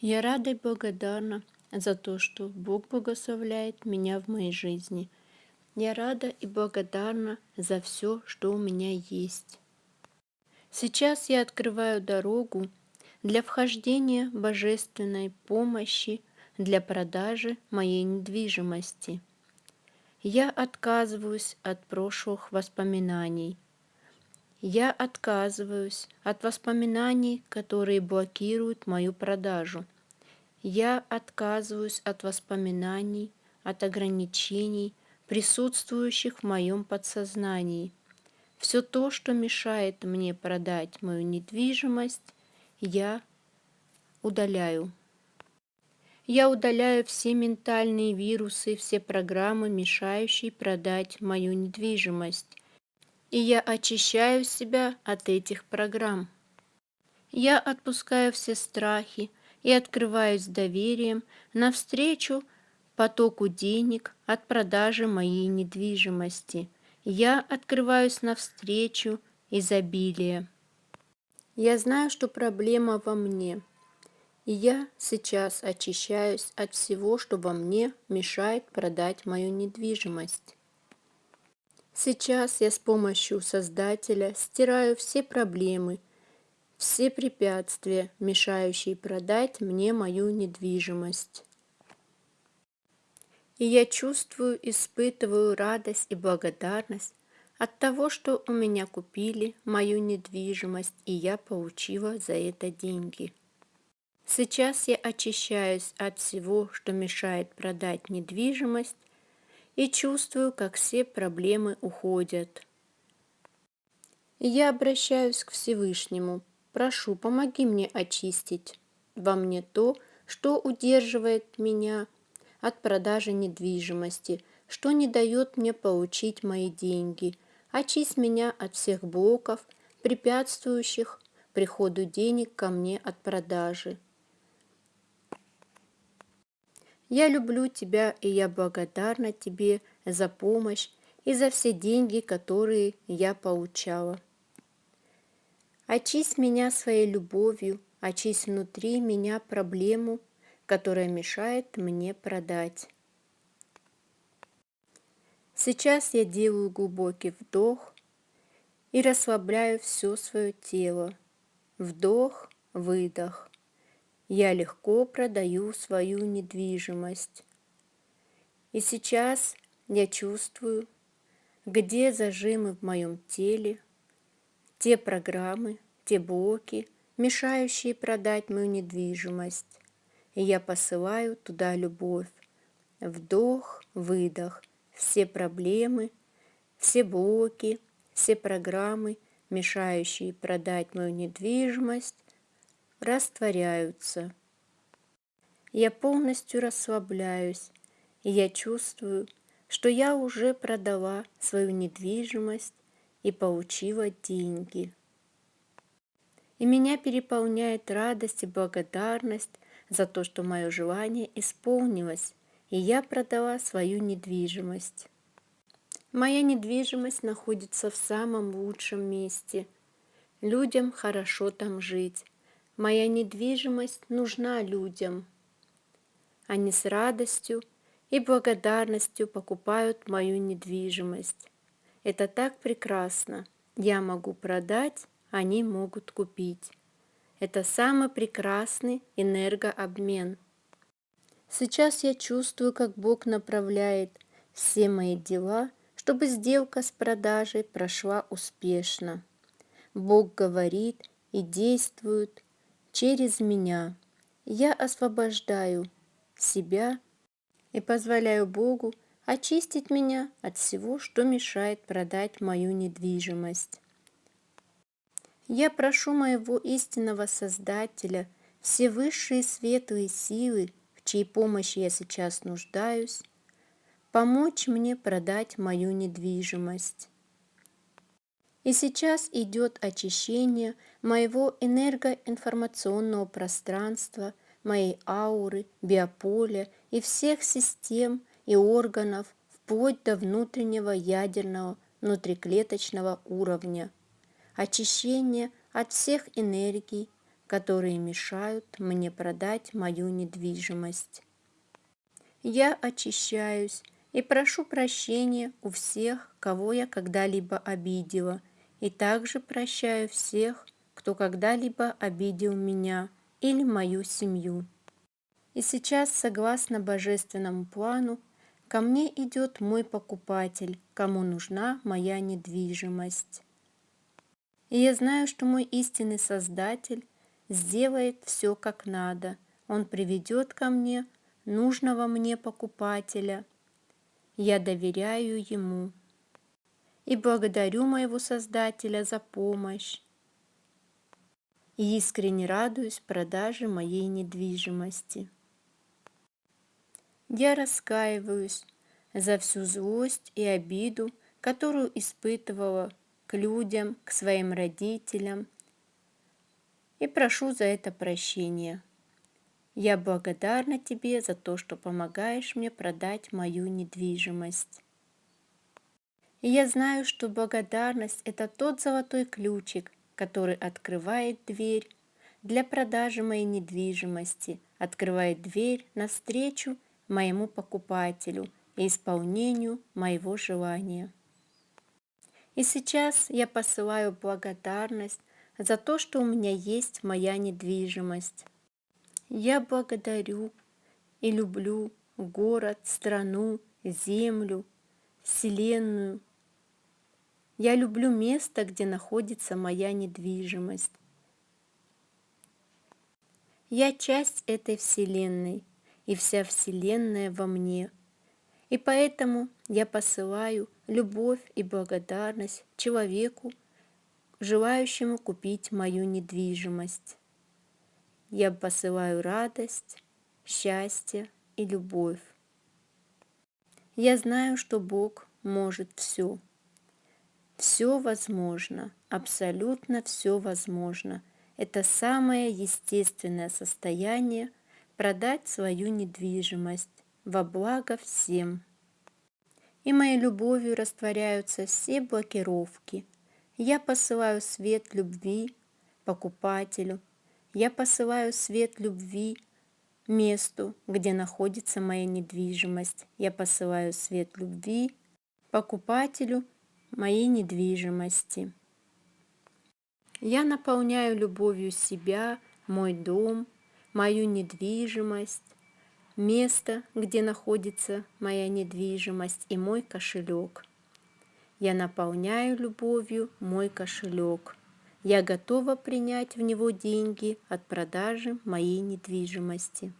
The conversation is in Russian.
Я рада и благодарна за то, что Бог благословляет меня в моей жизни. Я рада и благодарна за все, что у меня есть. Сейчас я открываю дорогу для вхождения божественной помощи для продажи моей недвижимости. Я отказываюсь от прошлых воспоминаний. Я отказываюсь от воспоминаний, которые блокируют мою продажу. Я отказываюсь от воспоминаний, от ограничений, присутствующих в моем подсознании. Все то, что мешает мне продать мою недвижимость, я удаляю. Я удаляю все ментальные вирусы, все программы, мешающие продать мою недвижимость. И я очищаю себя от этих программ. Я отпускаю все страхи и открываюсь доверием навстречу потоку денег от продажи моей недвижимости. Я открываюсь навстречу изобилия. Я знаю, что проблема во мне – и я сейчас очищаюсь от всего, что во мне мешает продать мою недвижимость. Сейчас я с помощью Создателя стираю все проблемы, все препятствия, мешающие продать мне мою недвижимость. И я чувствую, испытываю радость и благодарность от того, что у меня купили мою недвижимость, и я получила за это деньги. Сейчас я очищаюсь от всего, что мешает продать недвижимость, и чувствую, как все проблемы уходят. Я обращаюсь к Всевышнему. Прошу, помоги мне очистить во мне то, что удерживает меня от продажи недвижимости, что не дает мне получить мои деньги. Очисть меня от всех блоков, препятствующих приходу денег ко мне от продажи. Я люблю тебя, и я благодарна тебе за помощь и за все деньги, которые я получала. Очисть меня своей любовью, очисть внутри меня проблему, которая мешает мне продать. Сейчас я делаю глубокий вдох и расслабляю все свое тело. Вдох, выдох я легко продаю свою недвижимость. И сейчас я чувствую, где зажимы в моем теле, те программы, те блоки, мешающие продать мою недвижимость. И я посылаю туда любовь. Вдох, выдох, все проблемы, все блоки, все программы, мешающие продать мою недвижимость, растворяются. Я полностью расслабляюсь, я чувствую, что я уже продала свою недвижимость и получила деньги. И меня переполняет радость и благодарность за то, что мое желание исполнилось, и я продала свою недвижимость. Моя недвижимость находится в самом лучшем месте. Людям хорошо там жить. Моя недвижимость нужна людям. Они с радостью и благодарностью покупают мою недвижимость. Это так прекрасно. Я могу продать, они могут купить. Это самый прекрасный энергообмен. Сейчас я чувствую, как Бог направляет все мои дела, чтобы сделка с продажей прошла успешно. Бог говорит и действует, через меня. Я освобождаю себя и позволяю Богу очистить меня от всего, что мешает продать мою недвижимость. Я прошу моего истинного Создателя, все высшие светлые силы, в чьей помощи я сейчас нуждаюсь, помочь мне продать мою недвижимость. И сейчас идет очищение моего энергоинформационного пространства, моей ауры, биополя и всех систем и органов вплоть до внутреннего ядерного внутриклеточного уровня. Очищение от всех энергий, которые мешают мне продать мою недвижимость. Я очищаюсь и прошу прощения у всех, кого я когда-либо обидела, и также прощаю всех, кто когда-либо обидел меня или мою семью. И сейчас, согласно божественному плану, ко мне идет мой покупатель, кому нужна моя недвижимость. И я знаю, что мой истинный Создатель сделает все как надо. Он приведет ко мне нужного мне покупателя. Я доверяю ему и благодарю моего Создателя за помощь и искренне радуюсь продаже моей недвижимости. Я раскаиваюсь за всю злость и обиду, которую испытывала к людям, к своим родителям, и прошу за это прощения. Я благодарна тебе за то, что помогаешь мне продать мою недвижимость. И я знаю, что благодарность – это тот золотой ключик, который открывает дверь для продажи моей недвижимости, открывает дверь навстречу моему покупателю и исполнению моего желания. И сейчас я посылаю благодарность за то, что у меня есть моя недвижимость. Я благодарю и люблю город, страну, землю, Вселенную, я люблю место, где находится моя недвижимость. Я часть этой Вселенной, и вся Вселенная во мне. И поэтому я посылаю любовь и благодарность человеку, желающему купить мою недвижимость. Я посылаю радость, счастье и любовь. Я знаю, что Бог может все. Все возможно, абсолютно все возможно. Это самое естественное состояние продать свою недвижимость во благо всем. И моей любовью растворяются все блокировки. Я посылаю свет любви покупателю. Я посылаю свет любви месту, где находится моя недвижимость. Я посылаю свет любви покупателю – моей недвижимости. Я наполняю любовью себя, мой дом, мою недвижимость, место, где находится моя недвижимость и мой кошелек. Я наполняю любовью мой кошелек. Я готова принять в него деньги от продажи моей недвижимости.